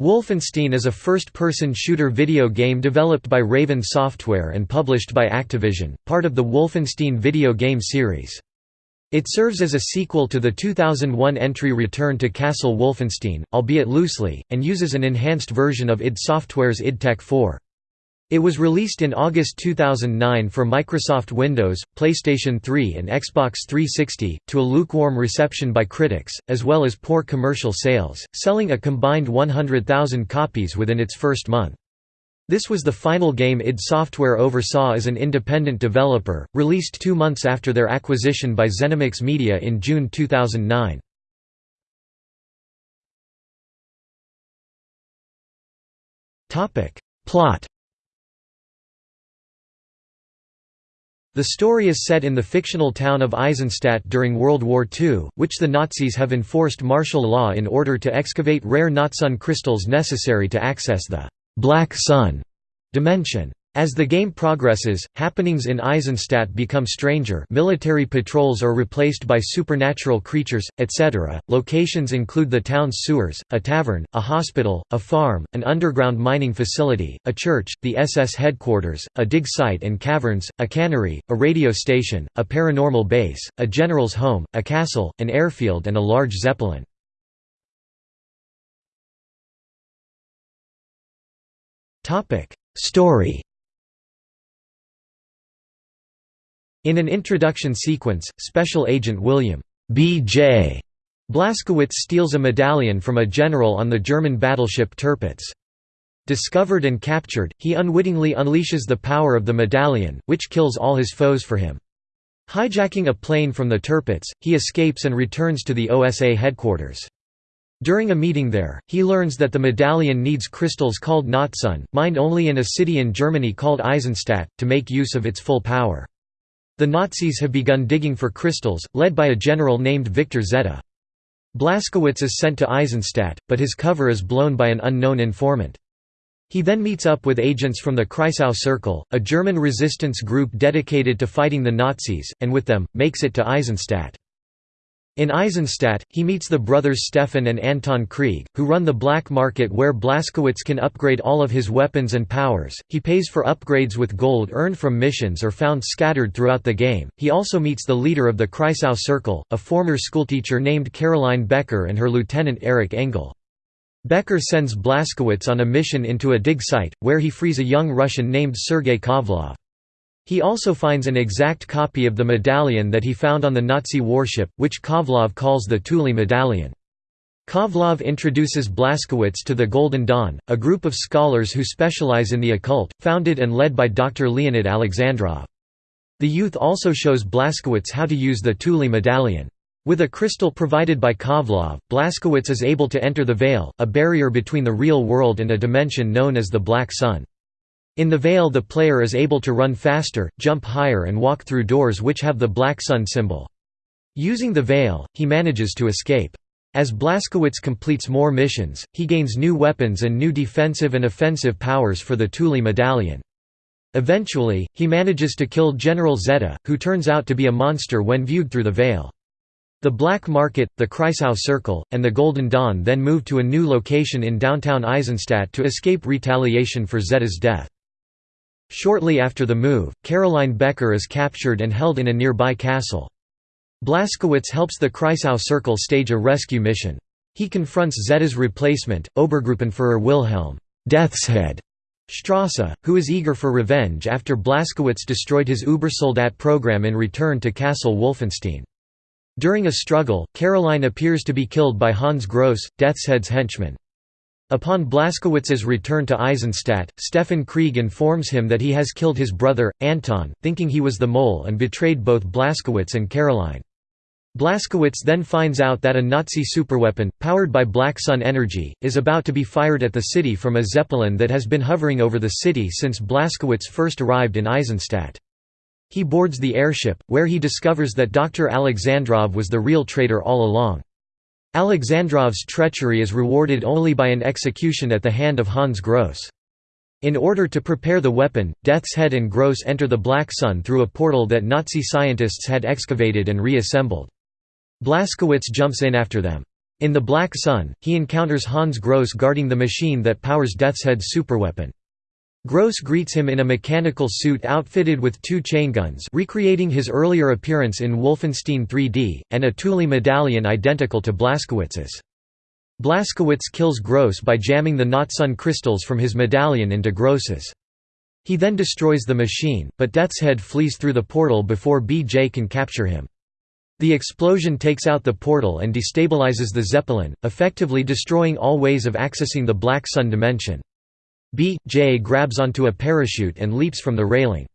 Wolfenstein is a first-person shooter video game developed by Raven Software and published by Activision, part of the Wolfenstein video game series. It serves as a sequel to the 2001 entry Return to Castle Wolfenstein, albeit loosely, and uses an enhanced version of id Software's id Tech 4. It was released in August 2009 for Microsoft Windows, PlayStation 3 and Xbox 360, to a lukewarm reception by critics, as well as poor commercial sales, selling a combined 100,000 copies within its first month. This was the final game id Software oversaw as an independent developer, released two months after their acquisition by Zenimax Media in June 2009. Plot The story is set in the fictional town of Eisenstadt during World War II, which the Nazis have enforced martial law in order to excavate rare Nachtsonne crystals necessary to access the «Black Sun» dimension. As the game progresses, happenings in Eisenstadt become stranger military patrols are replaced by supernatural creatures, etc. Locations include the town's sewers, a tavern, a hospital, a farm, an underground mining facility, a church, the SS headquarters, a dig site and caverns, a cannery, a radio station, a paranormal base, a general's home, a castle, an airfield and a large zeppelin. Story In an introduction sequence, Special Agent William B.J. Blazkowicz steals a medallion from a general on the German battleship Tirpitz. Discovered and captured, he unwittingly unleashes the power of the medallion, which kills all his foes for him. Hijacking a plane from the Tirpitz, he escapes and returns to the OSA headquarters. During a meeting there, he learns that the medallion needs crystals called Nachtsonne, mined only in a city in Germany called Eisenstadt, to make use of its full power. The Nazis have begun digging for crystals, led by a general named Victor Zeta. Blazkowicz is sent to Eisenstadt, but his cover is blown by an unknown informant. He then meets up with agents from the Kreisau Circle, a German resistance group dedicated to fighting the Nazis, and with them, makes it to Eisenstadt. In Eisenstadt, he meets the brothers Stefan and Anton Krieg, who run the black market where Blazkowicz can upgrade all of his weapons and powers. He pays for upgrades with gold earned from missions or found scattered throughout the game. He also meets the leader of the Kreisau Circle, a former schoolteacher named Caroline Becker and her lieutenant Erich Engel. Becker sends Blazkowicz on a mission into a dig site, where he frees a young Russian named Sergei Kovlov. He also finds an exact copy of the medallion that he found on the Nazi warship, which Kovlov calls the Thule medallion. Kovlov introduces Blazkowicz to the Golden Dawn, a group of scholars who specialize in the occult, founded and led by Dr. Leonid Alexandrov. The youth also shows Blazkowicz how to use the Thule medallion. With a crystal provided by Kovlov, Blazkowicz is able to enter the Veil, a barrier between the real world and a dimension known as the Black Sun. In the Veil the player is able to run faster, jump higher and walk through doors which have the black sun symbol. Using the Veil, he manages to escape. As Blazkowicz completes more missions, he gains new weapons and new defensive and offensive powers for the Thule medallion. Eventually, he manages to kill General Zeta, who turns out to be a monster when viewed through the Veil. The Black Market, the Kreisau Circle, and the Golden Dawn then move to a new location in downtown Eisenstadt to escape retaliation for Zeta's death. Shortly after the move, Caroline Becker is captured and held in a nearby castle. Blazkowicz helps the Kreisau Circle stage a rescue mission. He confronts Zeta's replacement, Obergruppenführer Wilhelm Deathshead Strasse, who is eager for revenge after Blazkowicz destroyed his Ubersoldat program in return to Castle Wolfenstein. During a struggle, Caroline appears to be killed by Hans Gross, Deathshead's henchman. Upon Blazkowicz's return to Eisenstadt, Stefan Krieg informs him that he has killed his brother, Anton, thinking he was the mole and betrayed both Blazkowicz and Caroline. Blazkowicz then finds out that a Nazi superweapon, powered by Black Sun energy, is about to be fired at the city from a Zeppelin that has been hovering over the city since Blazkowicz first arrived in Eisenstadt. He boards the airship, where he discovers that Dr. Alexandrov was the real traitor all along. Alexandrov's treachery is rewarded only by an execution at the hand of Hans Gross. In order to prepare the weapon, Death's Head and Gross enter the Black Sun through a portal that Nazi scientists had excavated and reassembled. Blazkowicz jumps in after them. In The Black Sun, he encounters Hans Gross guarding the machine that powers Death's Head's superweapon. Gross greets him in a mechanical suit outfitted with two chainguns recreating his earlier appearance in Wolfenstein 3D, and a Thule medallion identical to Blazkowicz's. Blazkowicz kills Gross by jamming the Nachtsonne crystals from his medallion into Gross's. He then destroys the machine, but Death's Head flees through the portal before BJ can capture him. The explosion takes out the portal and destabilizes the Zeppelin, effectively destroying all ways of accessing the Black Sun dimension. B.J. grabs onto a parachute and leaps from the railing.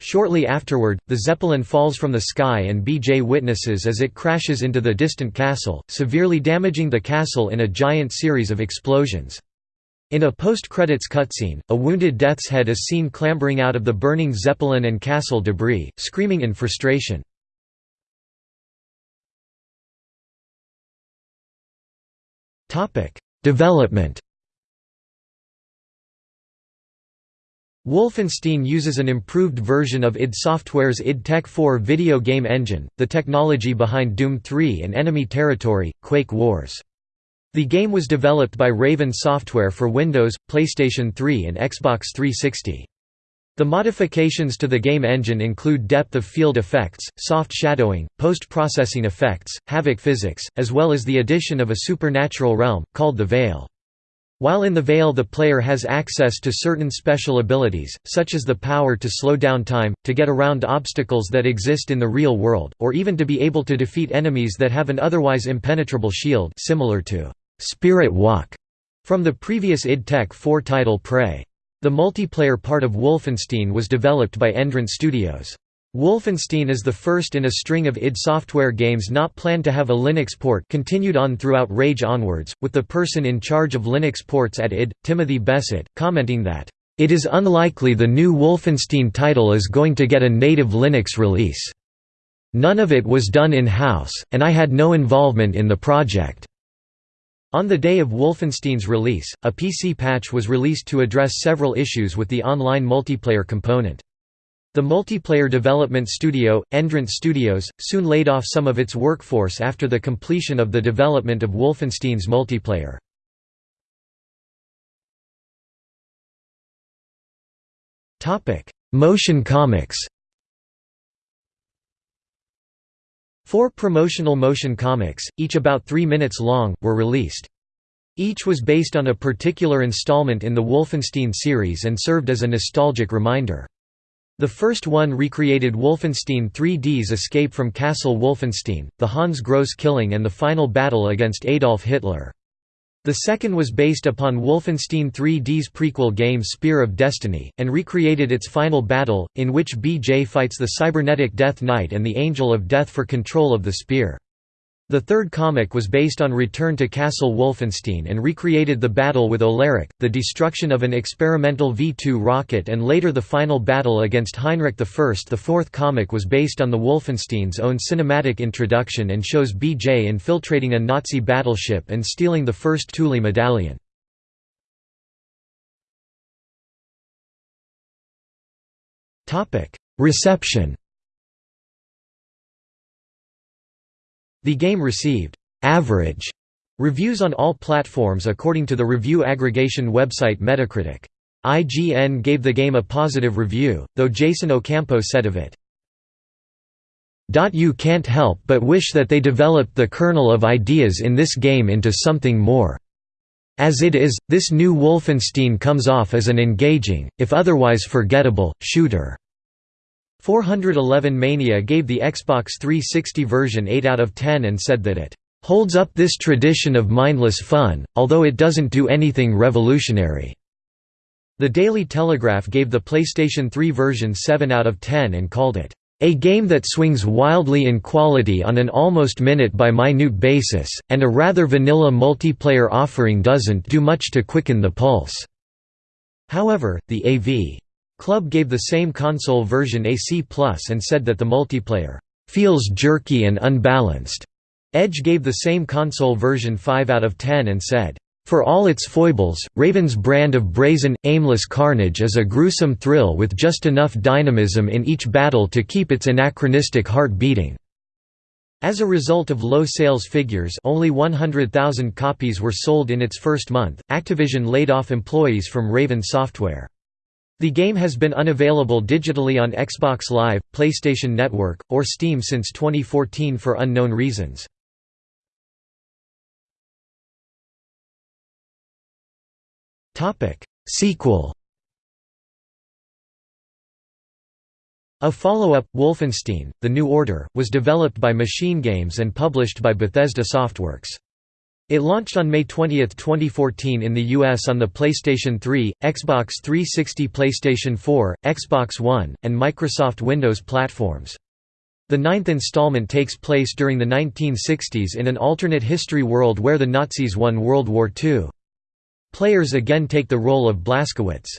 Shortly afterward, the Zeppelin falls from the sky and B.J. witnesses as it crashes into the distant castle, severely damaging the castle in a giant series of explosions. In a post-credits cutscene, a wounded Death's Head is seen clambering out of the burning Zeppelin and castle debris, screaming in frustration. Development Wolfenstein uses an improved version of id Software's id Tech 4 video game engine, the technology behind Doom 3 and Enemy Territory, Quake Wars. The game was developed by Raven Software for Windows, PlayStation 3 and Xbox 360. The modifications to the game engine include depth of field effects, soft shadowing, post-processing effects, Havok physics, as well as the addition of a supernatural realm, called the Veil. While in the Veil the player has access to certain special abilities, such as the power to slow down time, to get around obstacles that exist in the real world, or even to be able to defeat enemies that have an otherwise impenetrable shield similar to «Spirit Walk» from the previous id Tech 4 title Prey. The multiplayer part of Wolfenstein was developed by Endrant Studios. Wolfenstein is the first in a string of id Software games not planned to have a Linux port continued on throughout Rage onwards, with the person in charge of Linux ports at id, Timothy Besset, commenting that, "...it is unlikely the new Wolfenstein title is going to get a native Linux release. None of it was done in-house, and I had no involvement in the project." On the day of Wolfenstein's release, a PC patch was released to address several issues with the online multiplayer component. The multiplayer development studio, Endrant Studios, soon laid off some of its workforce after the completion of the development of Wolfenstein's multiplayer. Motion comics Four promotional motion comics, each about three minutes long, were released. Each was based on a particular installment in the Wolfenstein series and served as a nostalgic reminder. The first one recreated Wolfenstein 3D's escape from Castle Wolfenstein, the Hans Gross killing and the final battle against Adolf Hitler. The second was based upon Wolfenstein 3D's prequel game Spear of Destiny, and recreated its final battle, in which BJ fights the cybernetic Death Knight and the Angel of Death for control of the spear. The third comic was based on Return to Castle Wolfenstein and recreated the battle with Olaric, the destruction of an experimental V-2 rocket and later the final battle against Heinrich I. The fourth comic was based on the Wolfenstein's own cinematic introduction and shows BJ infiltrating a Nazi battleship and stealing the first Thule medallion. Reception The game received «average» reviews on all platforms according to the review aggregation website Metacritic. IGN gave the game a positive review, though Jason Ocampo said of it, you can't help but wish that they developed the kernel of ideas in this game into something more. As it is, this new Wolfenstein comes off as an engaging, if otherwise forgettable, shooter. 411 Mania gave the Xbox 360 version 8 out of 10 and said that it holds up this tradition of mindless fun, although it doesn't do anything revolutionary. The Daily Telegraph gave the PlayStation 3 version 7 out of 10 and called it a game that swings wildly in quality on an almost minute-by-minute basis, and a rather vanilla multiplayer offering doesn't do much to quicken the pulse." However, the AV Club gave the same console version a C+, and said that the multiplayer feels jerky and unbalanced. Edge gave the same console version 5 out of 10 and said, for all its foibles, Raven's brand of brazen, aimless carnage is a gruesome thrill with just enough dynamism in each battle to keep its anachronistic heart beating. As a result of low sales figures only 100,000 copies were sold in its first month, Activision laid off employees from Raven Software. The game has been unavailable digitally on Xbox Live, PlayStation Network, or Steam since 2014 for unknown reasons. Sequel A follow-up, Wolfenstein, The New Order, was developed by Machine Games and published by Bethesda Softworks. It launched on May 20, 2014 in the US on the PlayStation 3, Xbox 360 PlayStation 4, Xbox One, and Microsoft Windows platforms. The ninth installment takes place during the 1960s in an alternate history world where the Nazis won World War II. Players again take the role of Blazkowicz.